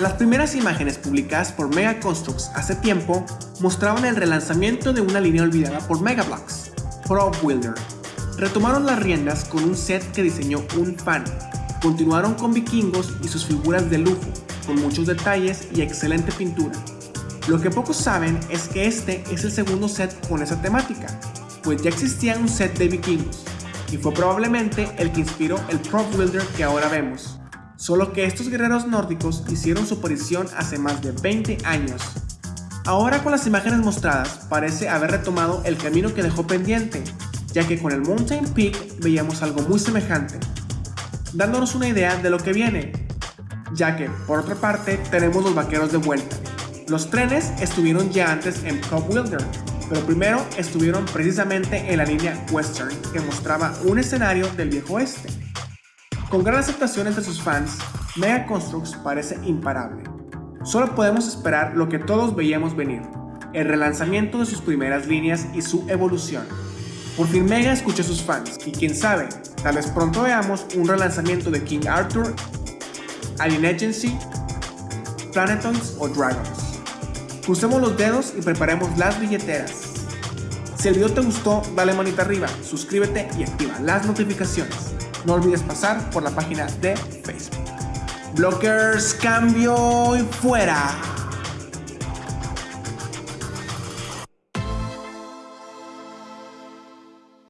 Las primeras imágenes publicadas por Mega Constructs hace tiempo mostraban el relanzamiento de una línea olvidada por Mega Bloks, Pro Builder. Retomaron las riendas con un set que diseñó un fan. Continuaron con vikingos y sus figuras de lujo, con muchos detalles y excelente pintura. Lo que pocos saben es que este es el segundo set con esa temática, pues ya existía un set de vikingos, y fue probablemente el que inspiró el Pro Builder que ahora vemos. Solo que estos guerreros nórdicos hicieron su aparición hace más de 20 años. Ahora con las imágenes mostradas parece haber retomado el camino que dejó pendiente, ya que con el Mountain Peak veíamos algo muy semejante, dándonos una idea de lo que viene, ya que por otra parte tenemos los vaqueros de vuelta. Los trenes estuvieron ya antes en Pro Builder, pero primero estuvieron precisamente en la línea Western que mostraba un escenario del viejo oeste. Con gran aceptación entre sus fans, Mega Constructs parece imparable. Solo podemos esperar lo que todos veíamos venir, el relanzamiento de sus primeras líneas y su evolución. Por fin Mega escucha a sus fans y quién sabe, tal vez pronto veamos un relanzamiento de King Arthur, Alien Agency, Planetons o Dragons. Crucemos los dedos y preparemos las billeteras. Si el video te gustó, dale manita arriba, suscríbete y activa las notificaciones. No olvides pasar por la página de Facebook. Blockers, cambio y fuera.